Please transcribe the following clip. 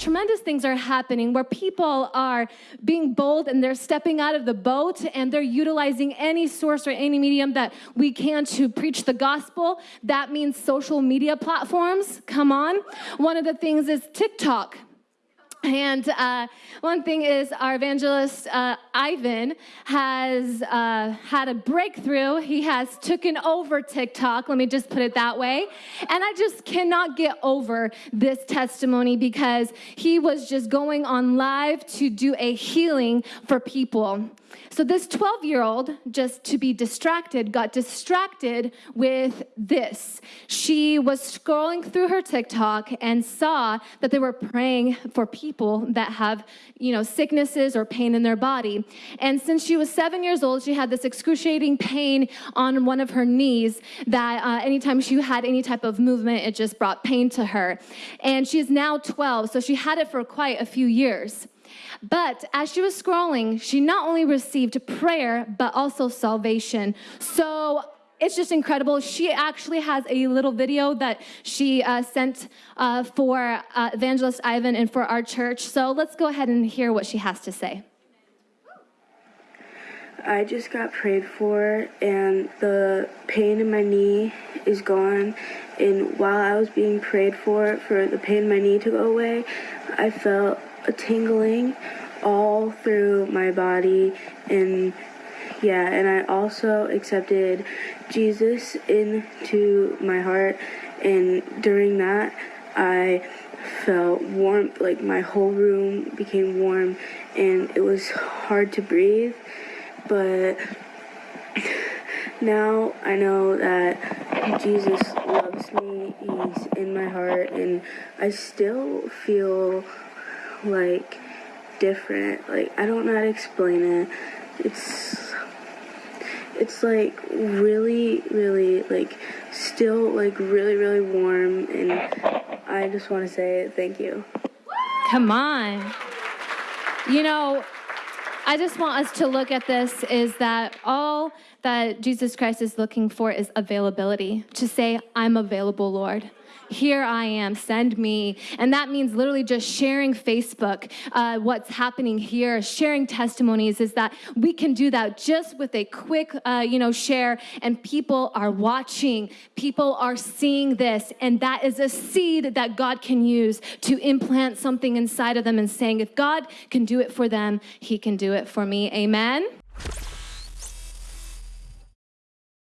tremendous things are happening where people are being bold and they're stepping out of the boat and they're utilizing any source or any medium that we can to preach the gospel. That means social media platforms. Come on. One of the things is TikTok. And uh, one thing is, our evangelist uh, Ivan has uh, had a breakthrough. He has taken over TikTok, let me just put it that way. And I just cannot get over this testimony because he was just going on live to do a healing for people. So, this 12 year old, just to be distracted, got distracted with this. She was scrolling through her TikTok and saw that they were praying for people that have, you know, sicknesses or pain in their body. And since she was seven years old, she had this excruciating pain on one of her knees that uh, anytime she had any type of movement, it just brought pain to her. And she's now 12, so she had it for quite a few years. But as she was scrolling, she not only received prayer, but also salvation. So it's just incredible. She actually has a little video that she uh, sent uh, for uh, Evangelist Ivan and for our church. So let's go ahead and hear what she has to say. I just got prayed for, and the pain in my knee is gone. And while I was being prayed for, for the pain in my knee to go away, I felt a tingling all through my body and yeah and i also accepted jesus into my heart and during that i felt warm like my whole room became warm and it was hard to breathe but now i know that jesus loves me he's in my heart and i still feel like different. Like I don't know how to explain it. It's it's like really, really like still like really, really warm and I just want to say thank you. Come on. You know, I just want us to look at this is that all that Jesus Christ is looking for is availability. To say, I'm available, Lord here I am, send me. And that means literally just sharing Facebook, uh, what's happening here, sharing testimonies, is that we can do that just with a quick, uh, you know, share, and people are watching, people are seeing this, and that is a seed that God can use to implant something inside of them and saying, if God can do it for them, He can do it for me. Amen.